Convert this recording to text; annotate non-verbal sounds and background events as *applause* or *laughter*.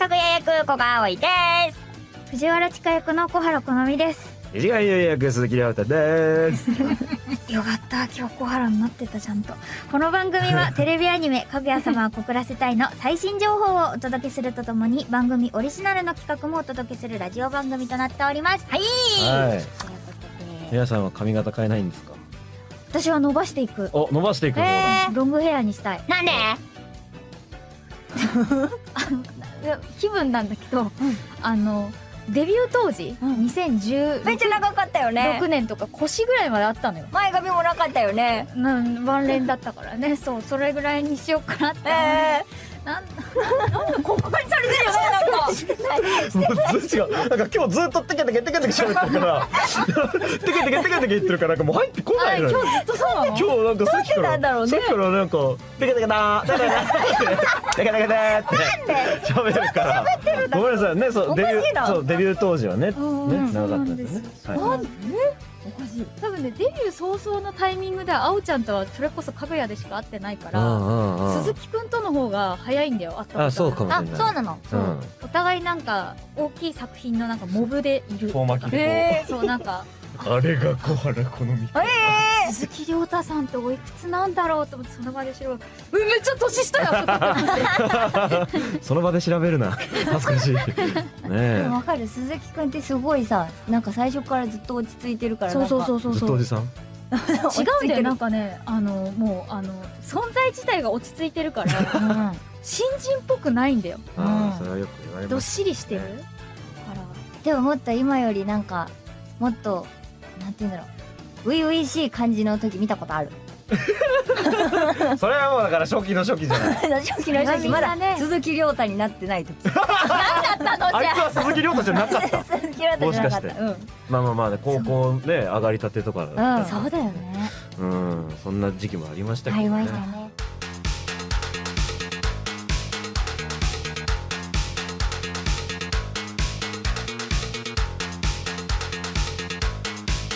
かぐや役小川葵です。藤原千佳役の小原好美です。一眼優役鈴木亮太です。*laughs* よかった今日小原になってたちゃんと。この番組は *laughs* テレビアニメ「かぐや様は告らせたい」の最新情報をお届けするとともに番組オリジナルの企画もお届けするラジオ番組となっております。はい。はい。ということで。皆さんは髪型変えないんですか？私は伸ばしていく。お、伸ばしていくロングヘアにしたい。なんで？気分なんだけど、あのデビュー当時、うん。2016めっちゃ長かったよね。年とか腰ぐらいまであったのよ。前髪もなかったよね。なんワンレンだったからね。そうそれぐらいにしようかなって、えなんー、ここにもうずっと違う。なんか今日ずっとテケテケテケテケ喋ってるから。テケテケテケテケ言ってるからなんかもう入ってこあないのよ。今日ずっとそうなの？今日なんかさっきからなんだろうねさっきからなんかテケテケだーテケテケテケテケって喋るからごめんなさいねそうデビューそうデビュー当時はねね長かったんですねはい多分ねデビュー早々のタイミングであおちゃんとはそれこそかぐやでしか会ってないから鈴木くんとの方が早いんだよ会ったことあそうかもしあそうなの。そう、うん。お互いなんか大きい作品のなんかモブでいる遠巻きでえそうなんか。*laughs* あれが小原好み。え鈴木亮太さんっておいくつなんだろうと思ってその場で調べて「えめっちゃ年下や! *laughs*」その場で調べるな。*laughs* 恥ずかしい。*laughs* ねー、でわかる。鈴木くんってすごいさなんか最初からずっと落ち着いてるからそうそううそうそうそう。ずっとおじさん？違うんだよなんかね。あのもうあの存在自体が落ち着いてるからうん。新人っぽくないんだよ。ああそれはよく言われどっますしりしてるねから。でももっと今よりなんかもっとなんて言うんだろう初々しい感じの時見た。ことあるそれはもうだから初期の初期じゃない初期の初期まだね鈴木亮太になってない時あいつは鈴木亮太じゃなかった。鈴木亮太じゃなかった。もしかしてうんまあまあまあね高校ね上がりた。てとかうんそうだよねうんそんな時期もありました。けどねありました。ね